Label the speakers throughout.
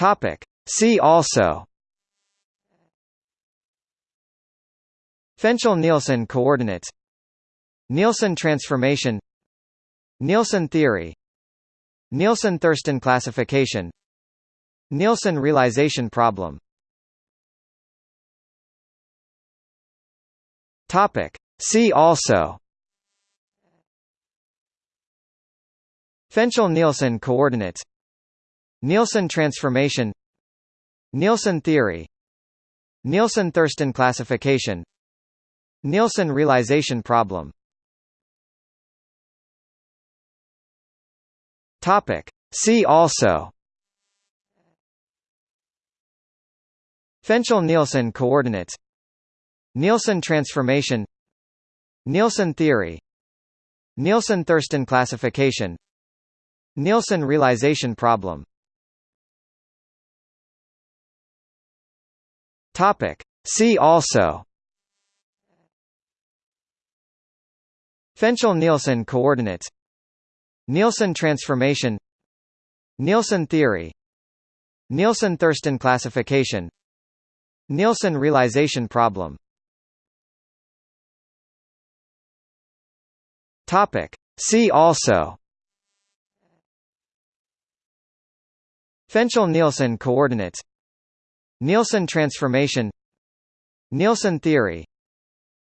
Speaker 1: Topic. See also. Fenchel-Nielsen coordinates. Nielsen transformation. Nielsen theory. Nielsen-Thurston classification. Nielsen realization problem. Topic. See also. Fenchel-Nielsen coordinates Nielsen transformation Nielsen theory Nielsen-Thurston classification Nielsen realization problem. Topic. See also. Fenchel-Nielsen coordinates. Nielsen transformation. Nielsen theory. Nielsen-Thurston classification. Nielsen realization problem Topic. See also. Fenchel-Nielsen coordinates. Nielsen transformation. Nielsen theory. Nielsen-Thurston classification. Nielsen realization problem. Topic. See also. Fenchel-Nielsen coordinates Nielsen transformation Nielsen theory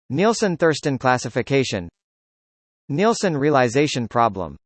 Speaker 1: Nielsen-Thurston classification Nielsen realization problem